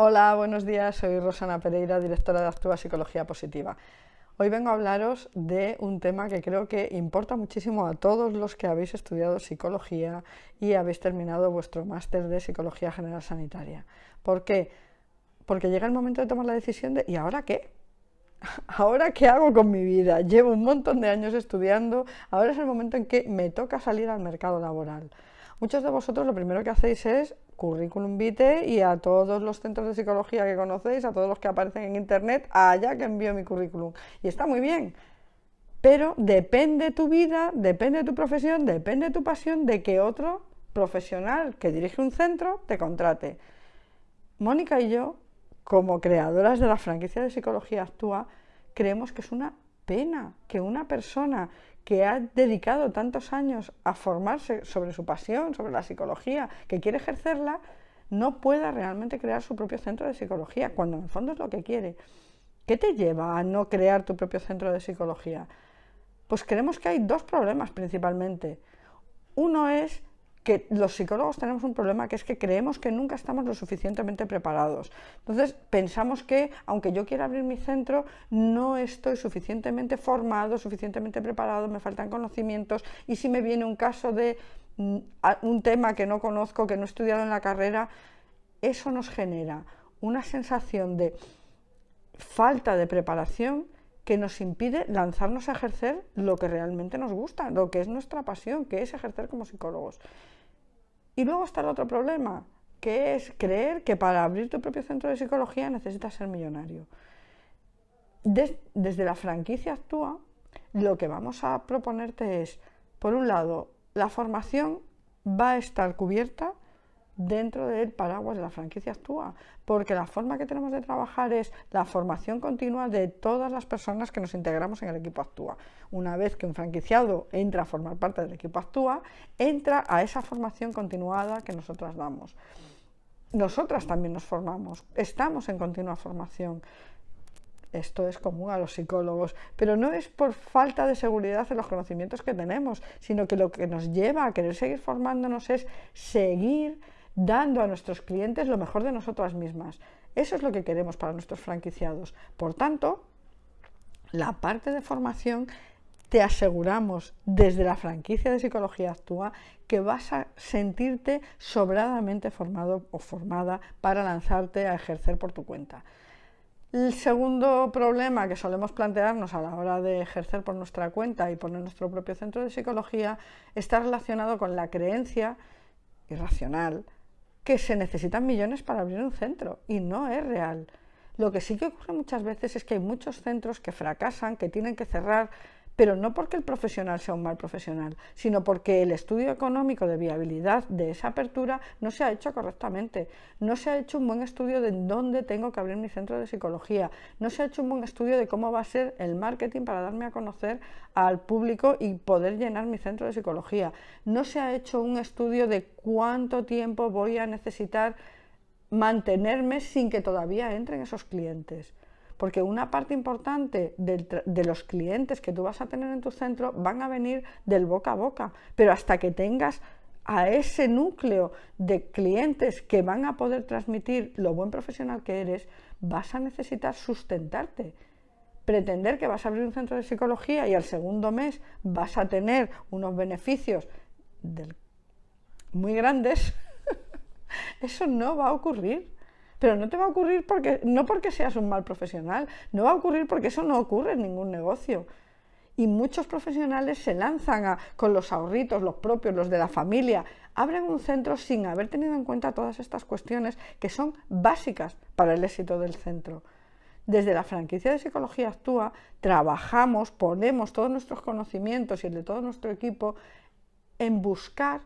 Hola, buenos días, soy Rosana Pereira, directora de Actúa Psicología Positiva. Hoy vengo a hablaros de un tema que creo que importa muchísimo a todos los que habéis estudiado psicología y habéis terminado vuestro máster de Psicología General Sanitaria. ¿Por qué? Porque llega el momento de tomar la decisión de ¿y ahora qué? ¿Ahora qué hago con mi vida? Llevo un montón de años estudiando, ahora es el momento en que me toca salir al mercado laboral. Muchos de vosotros lo primero que hacéis es currículum vitae y a todos los centros de psicología que conocéis, a todos los que aparecen en internet, allá que envío mi currículum. Y está muy bien, pero depende tu vida, depende tu profesión, depende tu pasión de que otro profesional que dirige un centro te contrate. Mónica y yo, como creadoras de la franquicia de Psicología Actúa, creemos que es una pena que una persona que ha dedicado tantos años a formarse sobre su pasión, sobre la psicología, que quiere ejercerla, no pueda realmente crear su propio centro de psicología, cuando en el fondo es lo que quiere. ¿Qué te lleva a no crear tu propio centro de psicología? Pues creemos que hay dos problemas principalmente. Uno es que los psicólogos tenemos un problema que es que creemos que nunca estamos lo suficientemente preparados. Entonces pensamos que aunque yo quiera abrir mi centro, no estoy suficientemente formado, suficientemente preparado, me faltan conocimientos y si me viene un caso de mm, un tema que no conozco, que no he estudiado en la carrera, eso nos genera una sensación de falta de preparación que nos impide lanzarnos a ejercer lo que realmente nos gusta, lo que es nuestra pasión, que es ejercer como psicólogos. Y luego está el otro problema, que es creer que para abrir tu propio centro de psicología necesitas ser millonario. desde la franquicia Actúa, lo que vamos a proponerte es, por un lado, la formación va a estar cubierta dentro del paraguas de la franquicia Actúa, porque la forma que tenemos de trabajar es la formación continua de todas las personas que nos integramos en el equipo Actúa. Una vez que un franquiciado entra a formar parte del equipo Actúa, entra a esa formación continuada que nosotras damos. Nosotras también nos formamos, estamos en continua formación. Esto es común a los psicólogos, pero no es por falta de seguridad en los conocimientos que tenemos, sino que lo que nos lleva a querer seguir formándonos es seguir dando a nuestros clientes lo mejor de nosotras mismas. Eso es lo que queremos para nuestros franquiciados. Por tanto, la parte de formación te aseguramos desde la franquicia de Psicología Actúa que vas a sentirte sobradamente formado o formada para lanzarte a ejercer por tu cuenta. El segundo problema que solemos plantearnos a la hora de ejercer por nuestra cuenta y poner nuestro propio centro de psicología está relacionado con la creencia irracional que se necesitan millones para abrir un centro y no es real. Lo que sí que ocurre muchas veces es que hay muchos centros que fracasan, que tienen que cerrar pero no porque el profesional sea un mal profesional, sino porque el estudio económico de viabilidad de esa apertura no se ha hecho correctamente, no se ha hecho un buen estudio de dónde tengo que abrir mi centro de psicología, no se ha hecho un buen estudio de cómo va a ser el marketing para darme a conocer al público y poder llenar mi centro de psicología, no se ha hecho un estudio de cuánto tiempo voy a necesitar mantenerme sin que todavía entren esos clientes porque una parte importante de, los clientes que tú vas a tener en tu centro van a venir del boca a boca, pero hasta que tengas a ese núcleo de clientes que van a poder transmitir lo buen profesional que eres, vas a necesitar sustentarte. Pretender que vas a abrir un centro de psicología y al segundo mes vas a tener unos beneficios muy grandes, eso no va a ocurrir. Pero no te va a ocurrir porque, no porque seas un mal profesional, no va a ocurrir porque eso no ocurre en ningún negocio. Y muchos profesionales se lanzan con los ahorritos, los propios, los de la familia, abren un centro sin haber tenido en cuenta todas estas cuestiones que son básicas para el éxito del centro. Desde la franquicia de Psicología Actúa trabajamos, ponemos todos nuestros conocimientos y el de todo nuestro equipo en buscar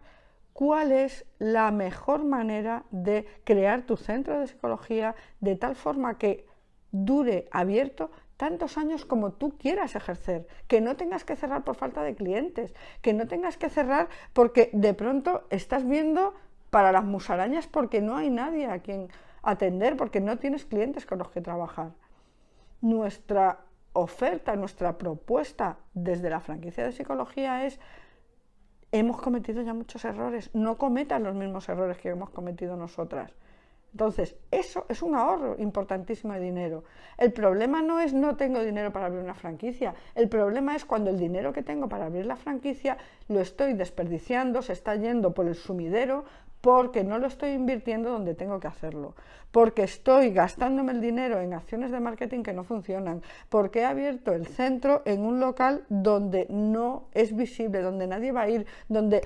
cuál es la mejor manera de crear tu centro de psicología de tal forma que dure abierto tantos años como tú quieras ejercer, que no tengas que cerrar por falta de clientes, que no tengas que cerrar porque de pronto estás viendo para las musarañas porque no hay nadie a quien atender, porque no tienes clientes con los que trabajar. Nuestra oferta, nuestra propuesta desde la franquicia de psicología es hemos cometido ya muchos errores, no cometan los mismos errores que hemos cometido nosotras. Entonces, eso es un ahorro importantísimo de dinero. El problema no es no tengo dinero para abrir una franquicia, el problema es cuando el dinero que tengo para abrir la franquicia lo estoy desperdiciando, se está yendo por el sumidero porque no lo estoy invirtiendo donde tengo que hacerlo, porque estoy gastándome el dinero en acciones de marketing que no funcionan, porque he abierto el centro en un local donde no es visible, donde nadie va a ir, donde...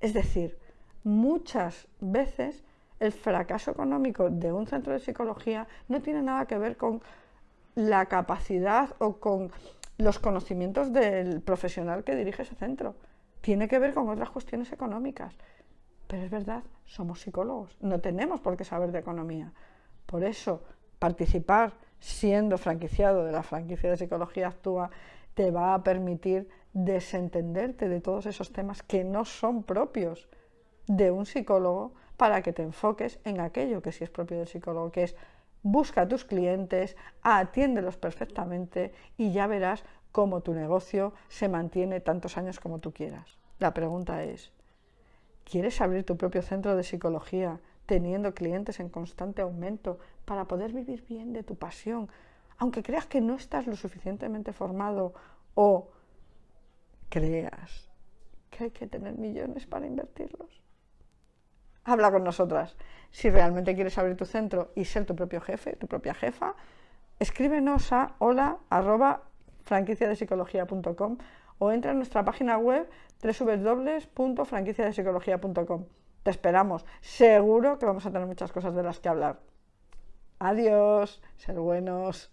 Es decir, muchas veces el fracaso económico de un centro de psicología no tiene nada que ver con la capacidad o con los conocimientos del profesional que dirige ese centro. Tiene que ver con otras cuestiones económicas. Pero es verdad, somos psicólogos, no tenemos por qué saber de economía. Por eso, participar siendo franquiciado de la franquicia de psicología actúa te va a permitir desentenderte de todos esos temas que no son propios de un psicólogo para que te enfoques en aquello que sí es propio del psicólogo, que es busca a tus clientes, atiéndelos perfectamente y ya verás cómo tu negocio se mantiene tantos años como tú quieras. La pregunta es, ¿Quieres abrir tu propio centro de psicología teniendo clientes en constante aumento para poder vivir bien de tu pasión? Aunque creas que no estás lo suficientemente formado o creas que hay que tener millones para invertirlos. Habla con nosotras. Si realmente quieres abrir tu centro y ser tu propio jefe, tu propia jefa, escríbenos a hola arroba o entra en nuestra página web www.franquiciadepsicología.com. Te esperamos. Seguro que vamos a tener muchas cosas de las que hablar. Adiós. Ser buenos.